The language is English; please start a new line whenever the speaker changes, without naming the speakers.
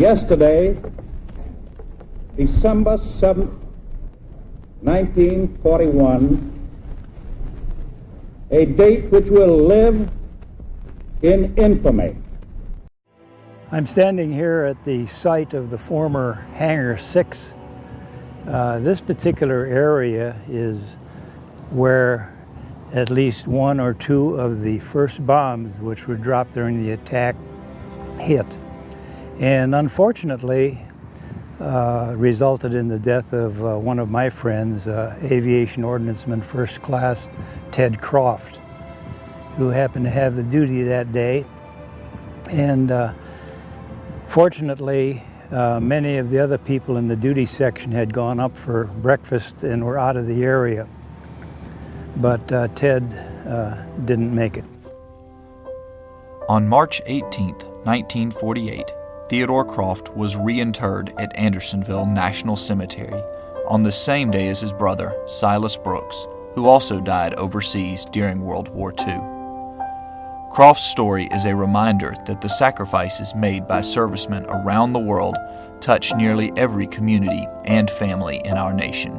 Yesterday, December 7, 1941, a date which will live in infamy.
I'm standing here at the site of the former Hangar 6. Uh, this particular area is where at least one or two of the first bombs which were dropped during the attack hit. And unfortunately, uh, resulted in the death of uh, one of my friends, uh, Aviation Ordnanceman First Class Ted Croft, who happened to have the duty that day. And uh, fortunately, uh, many of the other people in the duty section had gone up for breakfast and were out of the area. But uh, Ted didn't make it.
On March 18, 1948, Theodore Croft was reinterred at Andersonville National Cemetery on the same day as his brother, Silas Brooks, who also died overseas during World War II. Croft's story is a reminder that the sacrifices made by servicemen around the world touch nearly every community and family in our nation.